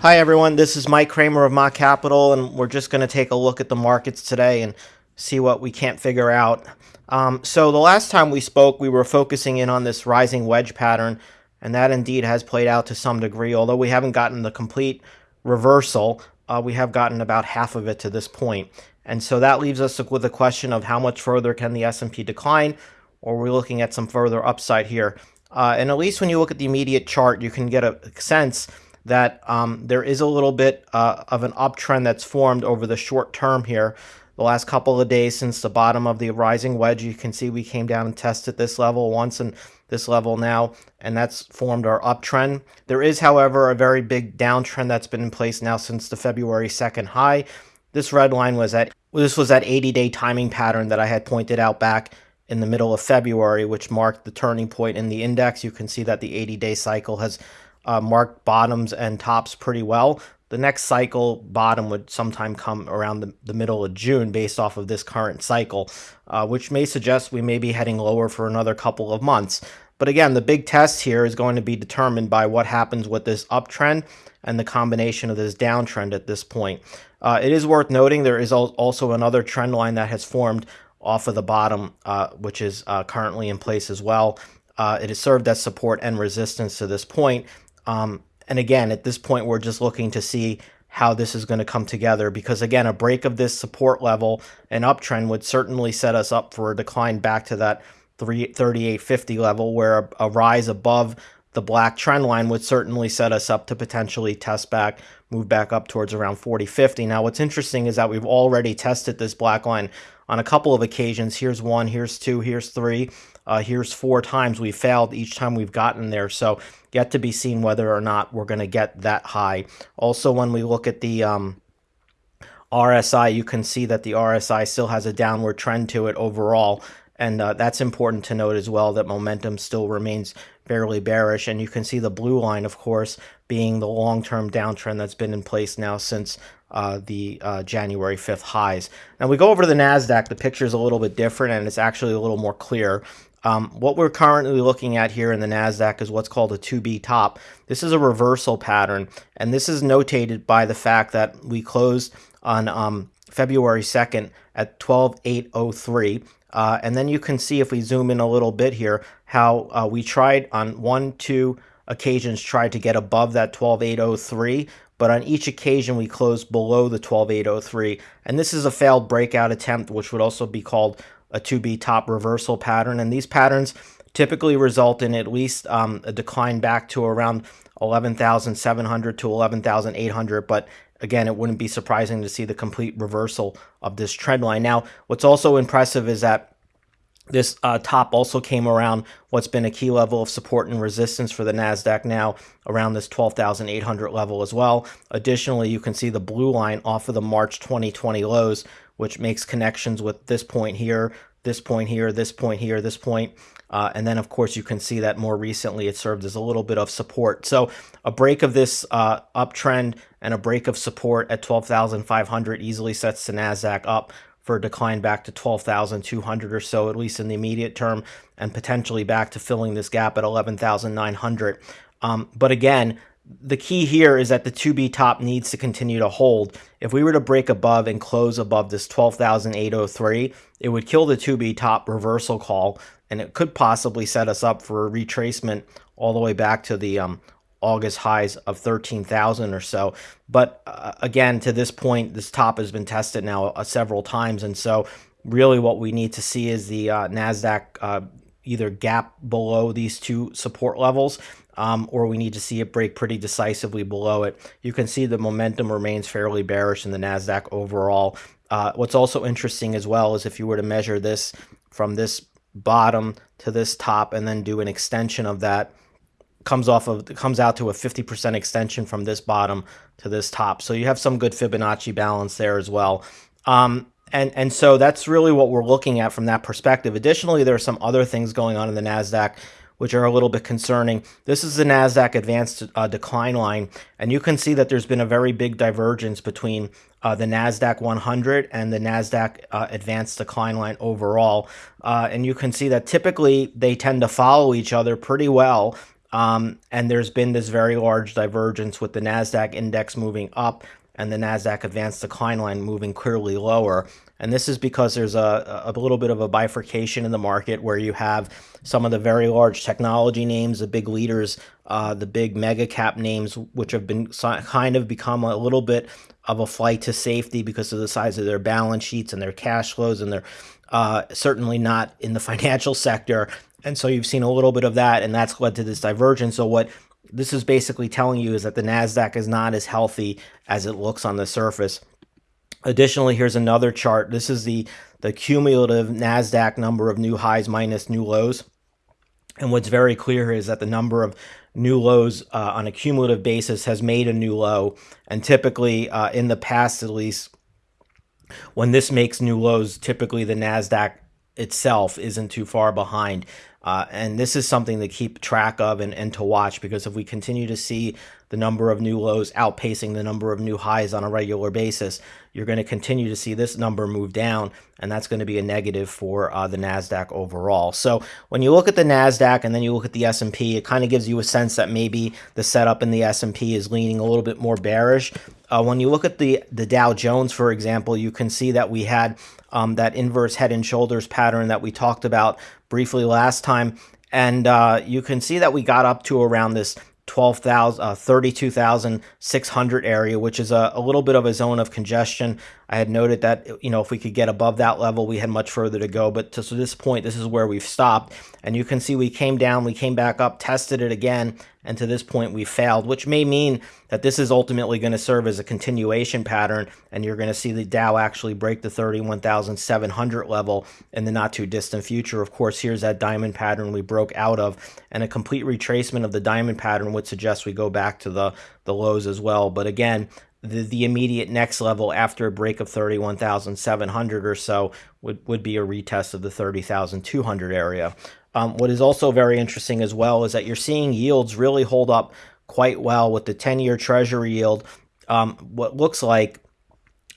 Hi everyone, this is Mike Kramer of Mott Capital, and we're just going to take a look at the markets today and see what we can't figure out. Um, so the last time we spoke, we were focusing in on this rising wedge pattern, and that indeed has played out to some degree. Although we haven't gotten the complete reversal, uh, we have gotten about half of it to this point. And so that leaves us with the question of how much further can the S&P decline, or we're looking at some further upside here. Uh, and at least when you look at the immediate chart, you can get a sense that um, there is a little bit uh, of an uptrend that's formed over the short term here. The last couple of days since the bottom of the rising wedge, you can see we came down and tested this level once and this level now, and that's formed our uptrend. There is, however, a very big downtrend that's been in place now since the February 2nd high. This red line was at this was that 80-day timing pattern that I had pointed out back in the middle of February, which marked the turning point in the index. You can see that the 80-day cycle has uh, bottoms and tops pretty well. The next cycle bottom would sometime come around the, the middle of June based off of this current cycle, uh, which may suggest we may be heading lower for another couple of months. But again, the big test here is going to be determined by what happens with this uptrend and the combination of this downtrend at this point. Uh, it is worth noting there is also another trend line that has formed off of the bottom, uh, which is uh, currently in place as well. Uh, it has served as support and resistance to this point, um, and again, at this point, we're just looking to see how this is going to come together because again, a break of this support level and uptrend would certainly set us up for a decline back to that 3850 level where a, a rise above the black trend line would certainly set us up to potentially test back, move back up towards around 4050. Now, what's interesting is that we've already tested this black line on a couple of occasions. Here's one, here's two, here's three. Uh, here's four times we failed each time we've gotten there. So yet to be seen whether or not we're going to get that high. Also, when we look at the um, RSI, you can see that the RSI still has a downward trend to it overall. And uh, that's important to note as well that momentum still remains fairly bearish. And you can see the blue line, of course, being the long-term downtrend that's been in place now since uh, the uh, January 5th highs. Now we go over to the NASDAQ, the picture is a little bit different and it's actually a little more clear. Um, what we're currently looking at here in the NASDAQ is what's called a 2B top. This is a reversal pattern, and this is notated by the fact that we closed on um, February 2nd at 12803. Uh, and then you can see if we zoom in a little bit here, how uh, we tried on one, two occasions tried to get above that 12803, but on each occasion we closed below the 12803. And this is a failed breakout attempt, which would also be called a 2B top reversal pattern. And these patterns typically result in at least um, a decline back to around 11,700 to 11,800. But again, it wouldn't be surprising to see the complete reversal of this trend line. Now, what's also impressive is that this uh, top also came around what's been a key level of support and resistance for the NASDAQ now around this 12,800 level as well. Additionally, you can see the blue line off of the March 2020 lows, which makes connections with this point here, this point here, this point here, this point. Uh, and then, of course, you can see that more recently it served as a little bit of support. So a break of this uh, uptrend and a break of support at 12,500 easily sets the NASDAQ up for a decline back to 12,200 or so, at least in the immediate term, and potentially back to filling this gap at 11,900. Um, but again, the key here is that the 2B top needs to continue to hold. If we were to break above and close above this 12,803, it would kill the 2B top reversal call, and it could possibly set us up for a retracement all the way back to the um, August highs of 13,000 or so. But uh, again, to this point, this top has been tested now uh, several times, and so really what we need to see is the uh, NASDAQ uh, either gap below these two support levels um, or we need to see it break pretty decisively below it. You can see the momentum remains fairly bearish in the NASDAQ overall. Uh, what's also interesting as well is if you were to measure this from this bottom to this top and then do an extension of that, comes off of comes out to a 50% extension from this bottom to this top. So you have some good Fibonacci balance there as well. Um, and and so that's really what we're looking at from that perspective. Additionally, there are some other things going on in the Nasdaq which are a little bit concerning. This is the NASDAQ advanced uh, decline line, and you can see that there's been a very big divergence between uh, the NASDAQ 100 and the NASDAQ uh, advanced decline line overall. Uh, and you can see that typically they tend to follow each other pretty well. Um, and there's been this very large divergence with the NASDAQ index moving up and the NASDAQ advanced decline line moving clearly lower. And this is because there's a, a little bit of a bifurcation in the market where you have some of the very large technology names, the big leaders, uh, the big mega cap names, which have been kind of become a little bit of a flight to safety because of the size of their balance sheets and their cash flows, and they're uh, certainly not in the financial sector. And so you've seen a little bit of that, and that's led to this divergence. So what this is basically telling you is that the NASDAQ is not as healthy as it looks on the surface. Additionally, here's another chart. This is the, the cumulative NASDAQ number of new highs minus new lows. And what's very clear is that the number of new lows uh, on a cumulative basis has made a new low. And typically, uh, in the past at least, when this makes new lows, typically the NASDAQ itself isn't too far behind. Uh, and this is something to keep track of and, and to watch because if we continue to see the number of new lows outpacing the number of new highs on a regular basis, you're going to continue to see this number move down, and that's going to be a negative for uh, the Nasdaq overall. So when you look at the Nasdaq and then you look at the S&P, it kind of gives you a sense that maybe the setup in the S&P is leaning a little bit more bearish. Uh, when you look at the the Dow Jones, for example, you can see that we had um, that inverse head and shoulders pattern that we talked about briefly last time. And uh, you can see that we got up to around this 12,000, uh, 32,600 area, which is a, a little bit of a zone of congestion. I had noted that, you know, if we could get above that level, we had much further to go. But to so this point, this is where we've stopped. And you can see we came down, we came back up, tested it again, and to this point we failed, which may mean that this is ultimately going to serve as a continuation pattern, and you're going to see the Dow actually break the 31,700 level in the not too distant future. Of course, here's that diamond pattern we broke out of, and a complete retracement of the diamond pattern would suggest we go back to the, the lows as well. But again, the, the immediate next level after a break of 31,700 or so would, would be a retest of the 30,200 area. Um, what is also very interesting as well is that you're seeing yields really hold up quite well with the 10 year treasury yield. Um, what looks like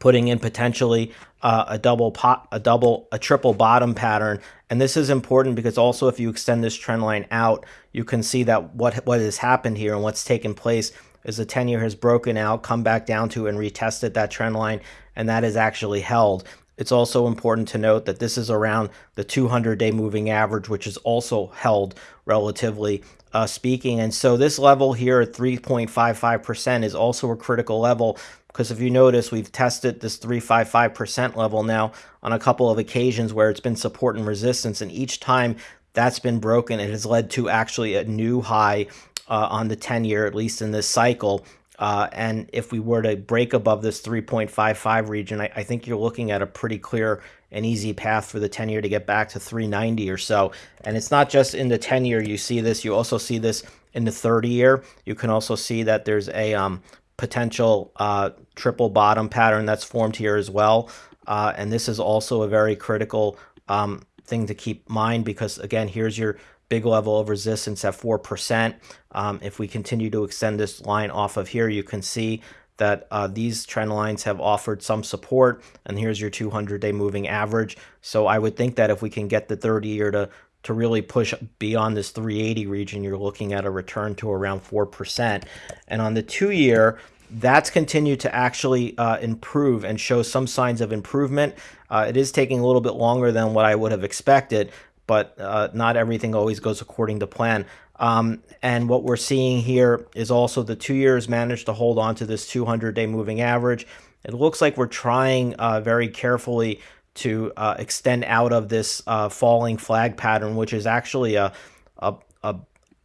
putting in potentially uh, a double pot, a double, a triple bottom pattern. And this is important because also if you extend this trend line out, you can see that what what has happened here and what's taken place is the 10 year has broken out, come back down to and retested that trend line, and that is actually held. It's also important to note that this is around the 200 day moving average, which is also held relatively uh, speaking. And so this level here at 3.55% is also a critical level because if you notice, we've tested this 355% level now on a couple of occasions where it's been support and resistance. And each time that's been broken, it has led to actually a new high uh, on the 10 year, at least in this cycle. Uh, and if we were to break above this 3.55 region, I, I, think you're looking at a pretty clear and easy path for the 10 year to get back to 390 or so. And it's not just in the 10 year you see this, you also see this in the 30 year. You can also see that there's a um, potential uh, triple bottom pattern that's formed here as well. Uh, and this is also a very critical um, thing to keep mind because, again, here's your big level of resistance at 4%. Um, if we continue to extend this line off of here, you can see that uh, these trend lines have offered some support, and here's your 200-day moving average. So I would think that if we can get the 30-year to to really push beyond this 380 region, you're looking at a return to around 4%. And on the two year, that's continued to actually uh, improve and show some signs of improvement. Uh, it is taking a little bit longer than what I would have expected, but uh, not everything always goes according to plan. Um, and what we're seeing here is also the two years managed to hold on to this 200 day moving average. It looks like we're trying uh, very carefully to uh, extend out of this uh, falling flag pattern, which is actually a, a, a,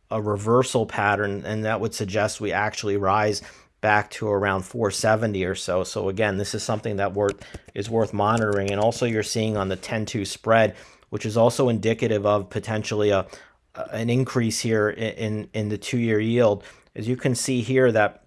a reversal pattern, and that would suggest we actually rise back to around 470 or so. So again, this is something that worth, is worth monitoring. And also you're seeing on the 10-2 spread, which is also indicative of potentially a an increase here in in the two year yield. As you can see here, that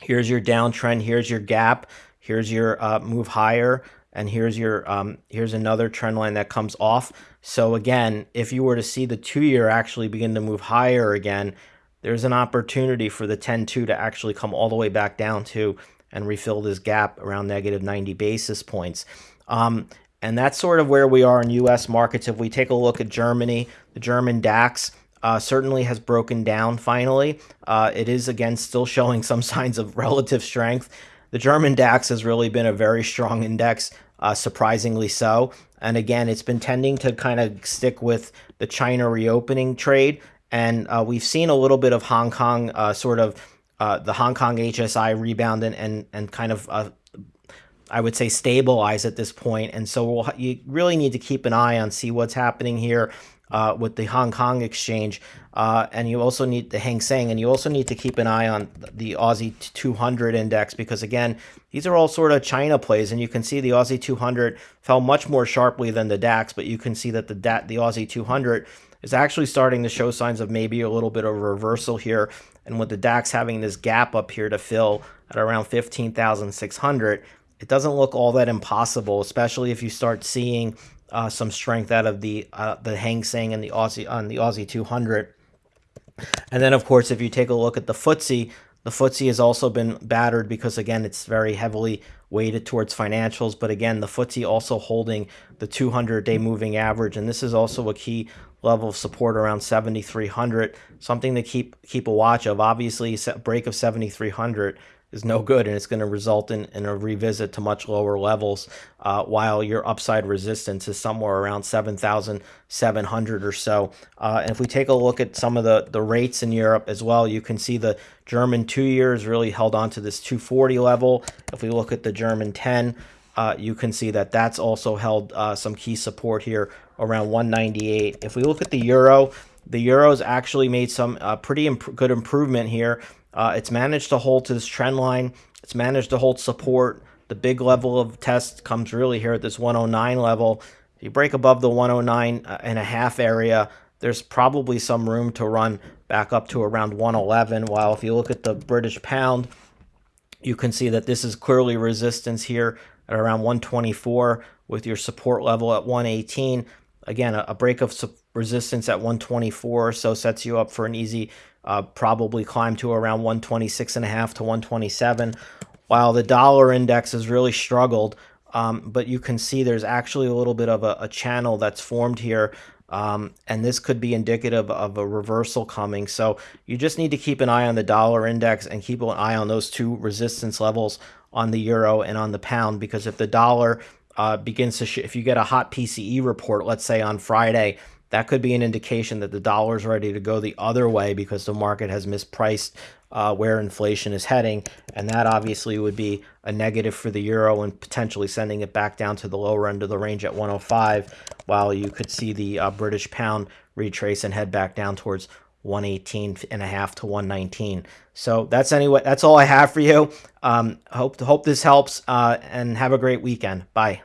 here's your downtrend, here's your gap, here's your uh, move higher, and here's your um, here's another trend line that comes off. So again, if you were to see the two year actually begin to move higher again, there's an opportunity for the 10-2 to actually come all the way back down to and refill this gap around negative 90 basis points. Um, and that's sort of where we are in U.S. markets. If we take a look at Germany, the German DAX, uh, certainly has broken down finally. Uh, it is again still showing some signs of relative strength. The German DAX has really been a very strong index, uh, surprisingly so. And again, it's been tending to kind of stick with the China reopening trade. And uh, we've seen a little bit of Hong Kong uh, sort of uh, the Hong Kong HSI rebound and, and, and kind of I would say stabilize at this point. And so we'll, you really need to keep an eye on see what's happening here uh, with the Hong Kong exchange. Uh, and you also need the Hang Seng, and you also need to keep an eye on the Aussie 200 index because, again, these are all sort of China plays. And you can see the Aussie 200 fell much more sharply than the DAX, but you can see that the, the Aussie 200 is actually starting to show signs of maybe a little bit of reversal here. And with the DAX having this gap up here to fill at around 15,600, it doesn't look all that impossible, especially if you start seeing uh, some strength out of the uh, the Hang Seng and the Aussie on the Aussie 200. And then, of course, if you take a look at the FTSE, the FTSE has also been battered because, again, it's very heavily weighted towards financials. But again, the FTSE also holding the 200-day moving average, and this is also a key level of support around 7,300. Something to keep keep a watch of. Obviously, break of 7,300 is no good and it's going to result in, in a revisit to much lower levels uh, while your upside resistance is somewhere around 7,700 or so. Uh, and if we take a look at some of the, the rates in Europe as well, you can see the German two years really held on to this 240 level. If we look at the German 10, uh, you can see that that's also held uh, some key support here around 198. If we look at the euro, the euro's actually made some uh, pretty imp good improvement here uh, it's managed to hold to this trend line. It's managed to hold support. The big level of test comes really here at this 109 level. If you break above the 109 uh, and a half area, there's probably some room to run back up to around 111. While if you look at the British pound, you can see that this is clearly resistance here at around 124 with your support level at 118. Again, a, break of resistance at 124 so sets you up for an easy uh, probably climb to around 126 and a half to 127 while the dollar index has really struggled um, but you can see there's actually a little bit of a, a channel that's formed here um, and this could be indicative of a reversal coming. So you just need to keep an eye on the dollar index and keep an eye on those two resistance levels on the euro and on the pound because if the dollar uh, begins to if you get a hot PCE report let's say on Friday that could be an indication that the dollar is ready to go the other way because the market has mispriced uh, where inflation is heading. And that obviously would be a negative for the euro and potentially sending it back down to the lower end of the range at 105, while you could see the uh, British pound retrace and head back down towards 118 and a half to 119. So that's anyway, that's all I have for you. Um, hope hope this helps uh, and have a great weekend. Bye.